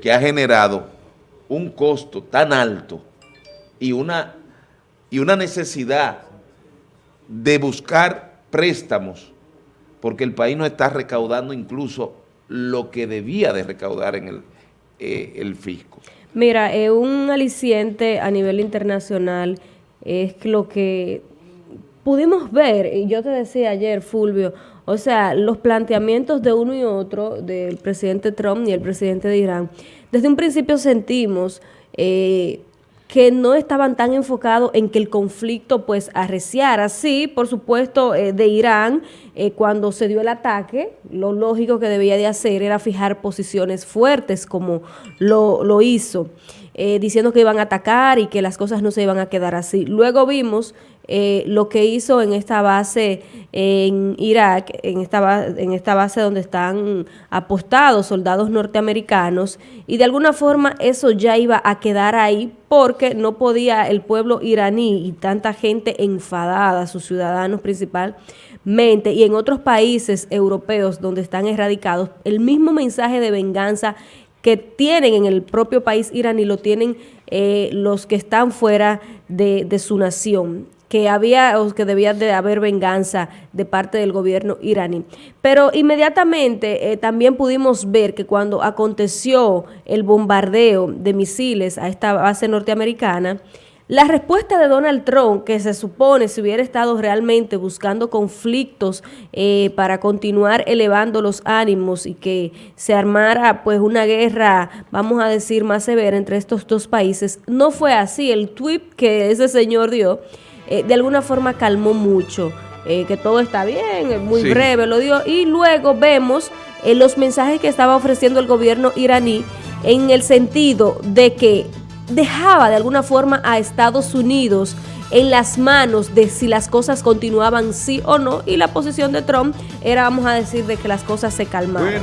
que ha generado un costo tan alto y una, y una necesidad de buscar préstamos, porque el país no está recaudando incluso lo que debía de recaudar en el, eh, el fisco. Mira, eh, un aliciente a nivel internacional es lo que pudimos ver, y yo te decía ayer, Fulvio, o sea, los planteamientos de uno y otro, del presidente Trump y el presidente de Irán, desde un principio sentimos eh, que no estaban tan enfocados en que el conflicto pues arreciara. Sí, por supuesto, eh, de Irán, eh, cuando se dio el ataque, lo lógico que debía de hacer era fijar posiciones fuertes como lo, lo hizo. Eh, diciendo que iban a atacar y que las cosas no se iban a quedar así. Luego vimos eh, lo que hizo en esta base en Irak, en esta, en esta base donde están apostados soldados norteamericanos, y de alguna forma eso ya iba a quedar ahí porque no podía el pueblo iraní y tanta gente enfadada, sus ciudadanos principalmente, y en otros países europeos donde están erradicados, el mismo mensaje de venganza que tienen en el propio país iraní, lo tienen eh, los que están fuera de, de, su nación que había o que debía de haber venganza de parte del gobierno iraní. Pero inmediatamente eh, también pudimos ver que cuando aconteció el bombardeo de misiles a esta base norteamericana, la respuesta de Donald Trump, que se supone si hubiera estado realmente buscando conflictos eh, para continuar elevando los ánimos y que se armara pues una guerra, vamos a decir, más severa entre estos dos países, no fue así. El tweet que ese señor dio, eh, de alguna forma calmó mucho. Eh, que todo está bien, muy sí. breve lo dio, y luego vemos eh, los mensajes que estaba ofreciendo el gobierno iraní en el sentido de que dejaba de alguna forma a Estados Unidos en las manos de si las cosas continuaban sí o no y la posición de Trump era, vamos a decir, de que las cosas se calmaban.